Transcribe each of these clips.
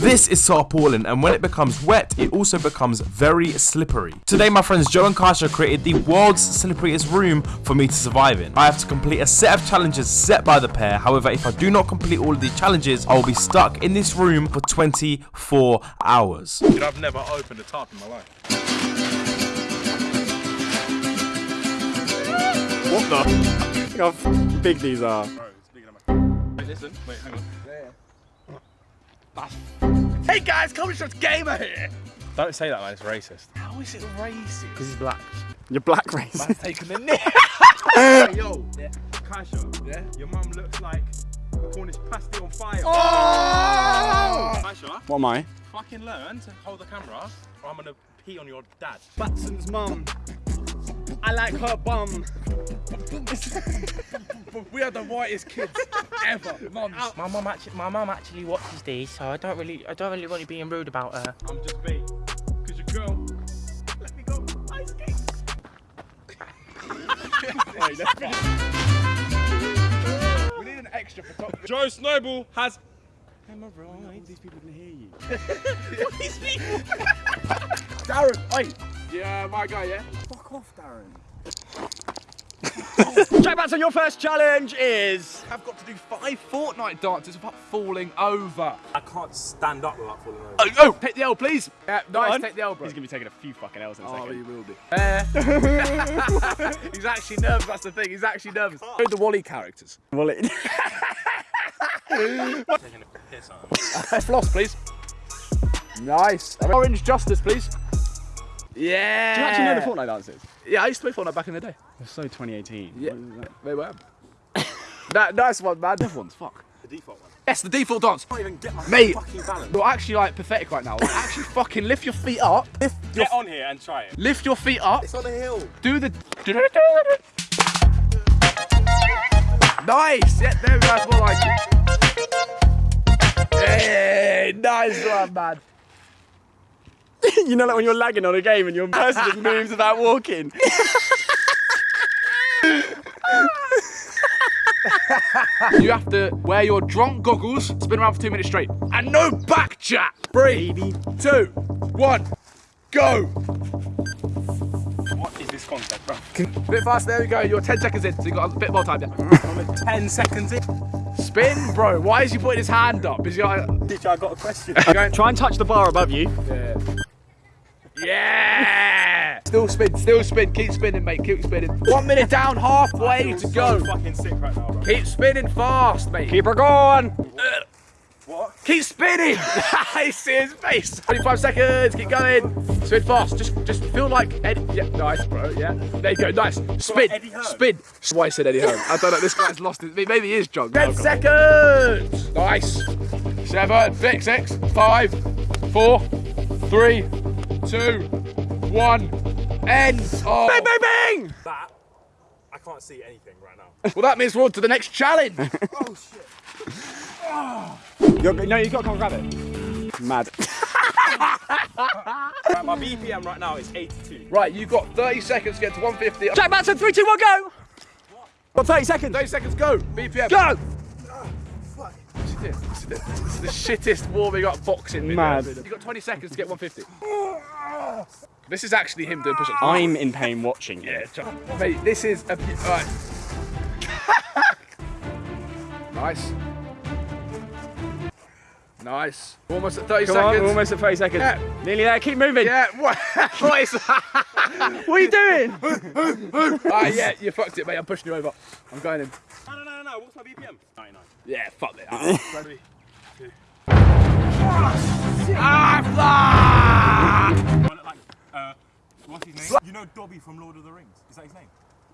This is so appalling, and when it becomes wet, it also becomes very slippery. Today, my friends Joe and Kasha created the world's slipperiest room for me to survive in. I have to complete a set of challenges set by the pair. However, if I do not complete all of these challenges, I will be stuck in this room for 24 hours. Dude, I've never opened a tap in my life. What the? Look how big these are. Bro, it's bigger than my... Wait, listen. Wait, hang on. Hey guys, Comedy Shots Gamer here! Don't say that, man. It's racist. How is it racist? Because he's black. You're black race. Man's taking the nick. hey, yo, yeah. Kasha, yeah? Your mum looks like Cornish pasty on fire. Oh! Kasha, What am I? fucking learn to hold the camera or I'm gonna pee on your dad. Batson's mum. I like her bum. we are the whitest kids ever. Mums. My mum actually, my mum actually watches these, so I don't really, I don't really want you being rude about her. I'm just bait. Cause your girl let me go ice skate. we need an extra photographer. Joe Snowball has Am I right? These people can hear you. these people. Darren. Oi. Yeah, my guy. Yeah. Fuck off, Darren. Jack Batson, your first challenge is. I've got to do five Fortnite dances without falling over. I can't stand up without falling over. Oh, oh. take the L, please. Yeah, nice. on. Take the L, bro. He's gonna be taking a few fucking L's in a Oh, second. he will do. Uh, he's actually nervous, that's the thing. He's actually nervous. Who the Wally characters? Wally. it- Taking a piss on. Floss, please. Nice. Orange Justice, please. Yeah. Do you actually know the Fortnite dances? Yeah, I used to play Fortnite back in the day. It's so 2018. Yeah. What is that? Wait, where? that, nice one, man. Different ones, fuck. The default one. Yes, the default dance. I can't even get my Mate. fucking balance. You're actually like pathetic right now. Like, actually fucking lift your feet up. Lift your, Get on here and try it. lift your feet up. It's on a hill. Do the. Nice. Yeah, there we go. That's more like it. Hey, nice one, man. you know, like when you're lagging on a game and your person just moves without walking. You have to wear your drunk goggles, spin around for two minutes straight, and no back chat. Three, two, one, go. What is this concept, bro? A bit fast. There we go. You're 10 seconds in, so you got a bit more time. Yeah. 10 seconds in. Spin, bro. Why is he putting his hand up? Is he like, Teacher, I got a question. going? Try and touch the bar above you. Yeah. Still spin. Still spin. Keep spinning, mate. Keep spinning. One minute down, halfway to so go. fucking sick right now, bro. Keep spinning fast, mate. Keep her going. What? Keep spinning! I see his face. 25 seconds, keep going. Spin fast. Just just feel like Eddie. Yeah, nice, bro. Yeah. There you go, nice. Spin. Eddie Spin. That's why I said Eddie Hearn. I don't know, this guy's lost it. Maybe he is drunk. 10 seconds! Nice. Seven, six, six, five, four, three, two, one. End. Oh. Bang, bang, bang! That, I can't see anything right now. Well, that means we're on to the next challenge. oh, shit. You're, no, you've got to come grab it. Mad. Right, my BPM right now is 82. right, you've got 30 seconds to get to 150. Jack Batson, three, two, one, go! Got 30 seconds. 30 seconds, go. BPM. Go! This is the, this is the, this is the shittest warming up boxing video. Mad. You've got 20 seconds to get 150. This is actually him doing push-ups. I'm in pain watching Yeah, you. John. Mate, this is a... Alright. nice. Nice. Almost at 30 Come seconds. we're almost at 30 seconds. Yeah. Nearly there, keep moving. Yeah, what? what is that? What are you doing? Alright, ah, yeah, you fucked it, mate. I'm pushing you over. I'm going in. What's my BPM? 99. Yeah, fuck it. Ready? Ah, Like, uh, what's his name? You know Dobby from Lord of the Rings? Is that his name?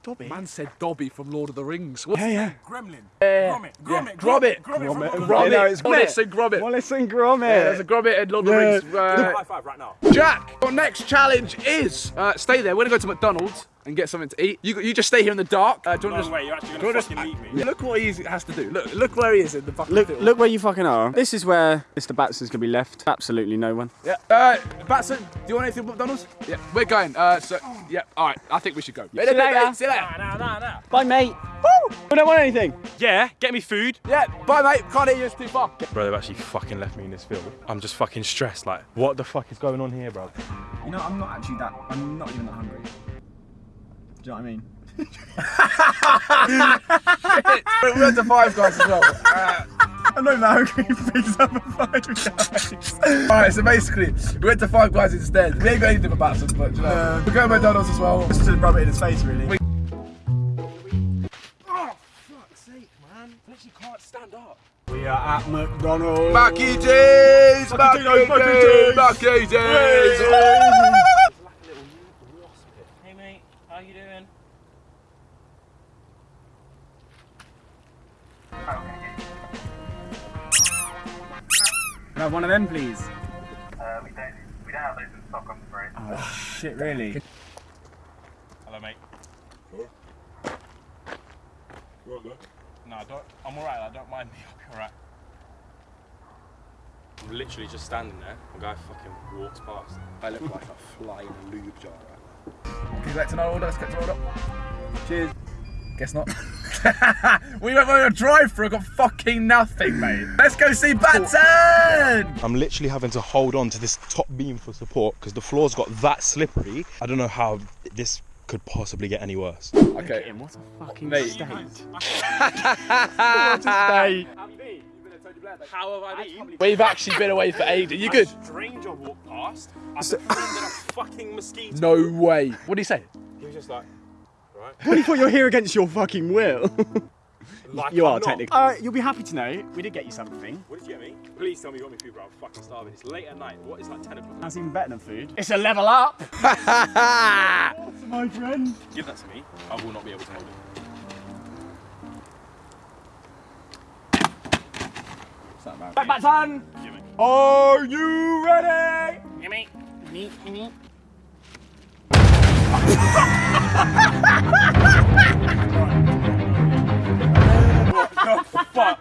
fuck. Man said Dobby from Lord of the Rings. What? Yeah, yeah. Gremlin. Yeah. Gromit. Gromit. Gromit. Gromit. Gromit. from Lord of the Gromit. Rings. Yeah, no, it's Wallace Gromit. and Gromit. Wallace and Gromit. Yeah, there's a Gromit and Lord of the Yeah. Rings. Uh, High five right now. Jack, your next challenge is uh, stay there. We're gonna go to McDonald's and get something to eat. You, you just stay here in the dark. Uh, do you No want to way, you're actually gonna wanna fucking just, leave me. Look what he has to do. Look, look where he is in the fucking Look, field. look where you fucking are. This is where Mr. Batson's gonna be left. Absolutely no one. Yeah. Uh, Batson, do you want anything from McDonald's? Yeah, we're going. Uh, so yeah. All right. I think we should go. See you later. See you later. Nah, nah, nah, nah. Bye, mate. Woo! We don't want anything. Yeah, get me food. Yeah, bye mate. Can't hear you. It's too far. Bro, they've actually fucking left me in this field. I'm just fucking stressed. Like, what the fuck is going on here, bro? You know, I'm not actually that. I'm not even that hungry. Do you know what I mean? we went to Five Guys as well. Uh, I'm not even that hungry because I'm five guys. Alright, so basically, we went to Five Guys instead. We ain't got anything about us, but you know. Uh, we're going to McDonald's as well. Just to rub it in his face, really. We are at McDonald's. Mackie D's! Mackie D's, Mackie D's. Have one of them, please? Uh, we don't we don't have those in stock, I'm afraid. Oh, shit, really? Hello, mate. No, I don't. I'm alright. I don't mind me. I'll be alright. I'm literally just standing there. A guy fucking walks past. I look like a fly in a lube jar right now. Can you collect an order? Let's collect an order. Cheers. Guess not. we went on a drive through, got fucking nothing, mate. Let's go see Batson! I'm literally having to hold on to this top beam for support because the floor's got that slippery. I don't know how this could possibly get any worse. Okay. What a fucking Mate. state. What a state. How have I been? We've actually been away for ages. You good? A stranger walked past. I befriended a fucking mosquito. No way. What did he say? He was just like, right. What do you thought you're here against your fucking will? Like you I'm are not. technically. Uh, you'll be happy to know we did get you something. What did you get me? Please tell me you got me food, bro. I'm fucking starving. It's late at night. What is It's like 10 o'clock. That's even better than food. It's a level up. my friend. Give that to me. I will not be able to hold it. Back, back, son. Are you ready? Gimme, gimme, gimme. Fuck.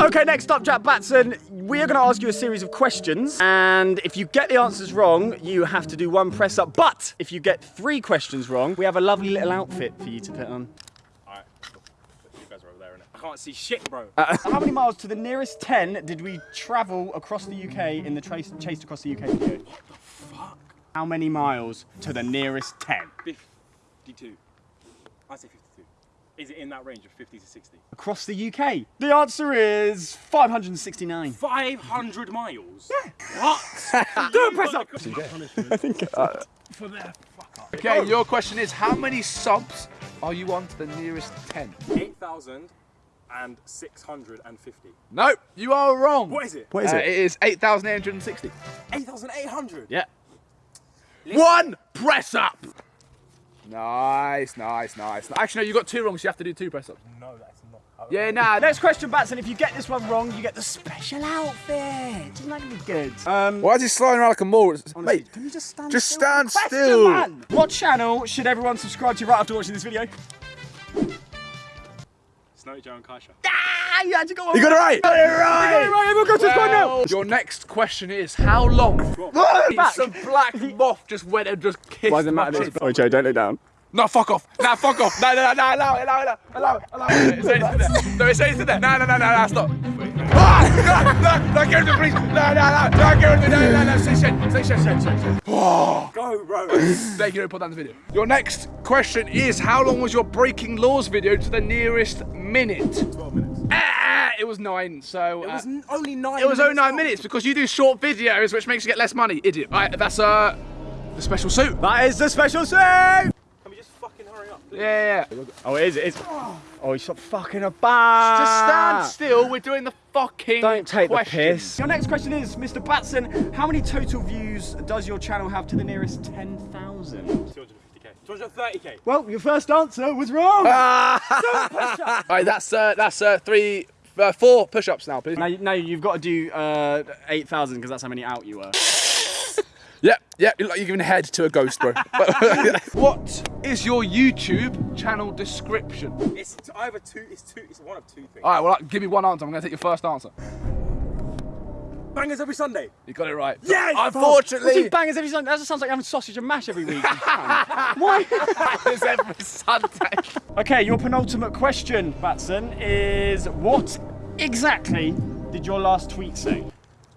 Okay, next up, Jack Batson. We are going to ask you a series of questions, and if you get the answers wrong, you have to do one press up. But if you get three questions wrong, we have a lovely little outfit for you to put on. Alright. You guys are over there, innit? I can't see shit, bro. Uh, How many miles to the nearest 10 did we travel across the UK in the trace, Chased Across the UK video? What the fuck? How many miles to the nearest 10? 52. I say 52. Is it in that range of 50 to 60? Across the UK? The answer is 569. 500 miles? Yeah. What? Do a press up! I think... Uh, For their fuck up. Okay, your question is how many subs are you on to the nearest 10? 8,650. Nope, you are wrong. What is it? What is Uh, it? it is 8,860. 8,800? Yeah. One press up. Nice, nice, nice. Actually, no, you got two wrong, so you have to do two press ups. No, that's not. Yeah, nah. Next question, Batson. If you get this one wrong, you get the special outfit. Isn't that gonna be good? Um, Why is he sliding around like a mole? honestly, Mate, can you just stand just still? stand Question, still. man. What channel should everyone subscribe to right after watching this video? Snowy Joe and Kaisha. Ah, you had to go on. you got it right. Got it right. right. Everyone go subscribe now. Your next question is how long? Back. Some black moth just went and just kissed. Why does it matter? Oh, Joe, don't look down. No, fuck off. No, fuck off. No, no, no, no, allow it, allow it, allow it, allow it. It's only there. No, it's only there. No, no, no, no, no, stop. Ah, no, no, no, get rid of me, please. No, no, no, no, get rid of me. No, no, no, say shit, say shit, shit, shit, shit. Go, bro. Thank you, put down the video. Your next question is how long was your breaking laws video to the nearest minute? 12 minutes. Ah, it was nine, so. It uh, was n- only nine It was only nine long. minutes because you do short videos, which makes you get less money, idiot. Right, that's uh the special suit. That is the special save. Can we just fucking hurry up, please? Yeah, yeah. yeah. Oh, it is. It is. Oh, you stop fucking a about. Just stand still. We're doing the fucking. Don't take questions. the piss. Your next question is, Mr. Batson, how many total views does your channel have to the nearest 10,000? 250k. 230k. Well, your first answer was wrong. All right, that's uh, that's uh, three, uh, four push-ups now, please. now, you- now you've got to do uh, 8,000 because that's how many out you were. Yep, yep. You look like you're giving a head to a ghost, bro. what is your YouTube channel description? It's either two. It's two. It's one of two things. All right, well, give me one answer. I'm gonna take your first answer. Bangers every Sunday. You got it right. Yes! What's oh, Unfortunately, he bangers every Sunday? That just sounds like having sausage and mash every week. Why? it's every Sunday. Okay, your penultimate question, Batson, is what exactly did your last tweet say?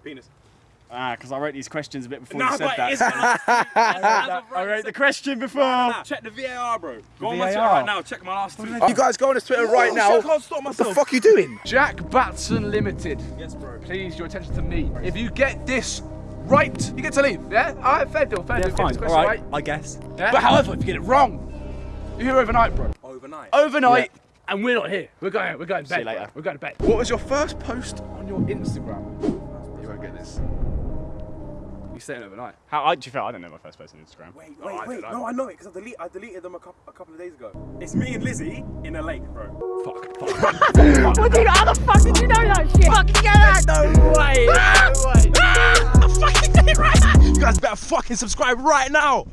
Penis. Ah, because I wrote these questions a bit before Nah, you said but that. I wrote the question before. Nah, check the VAR, bro. Go on my Twitter VAR? right now. Check my last tweet. You guys go on his Twitter right now. I can't stop What the fuck are you doing? Jack Batson Limited. Yes, bro. Please, your attention to me. If you get this right, you get to leave. Yeah? All right, fair deal, fair Yeah, deal. Fine. this All question right, right. I guess. Yeah? But however, if you get it wrong, you're here overnight, bro. Overnight. Overnight, and we're not here. We're going. We're going to See you later. bro. We're going to bed. What was your first post on your Instagram? You won't get this. You staying overnight? How I, do you feel? I don't know my first post on Instagram. Wait, Oh, wait, I wait. No, I know it because I, delete, I deleted them a couple, a couple of days ago. It's me and Lizzie in a lake, bro. Fuck. What did, how the fuck did you know that shit? Fucking get that! No way! No ah! way! I fucking did it right! You guys better fucking subscribe right now.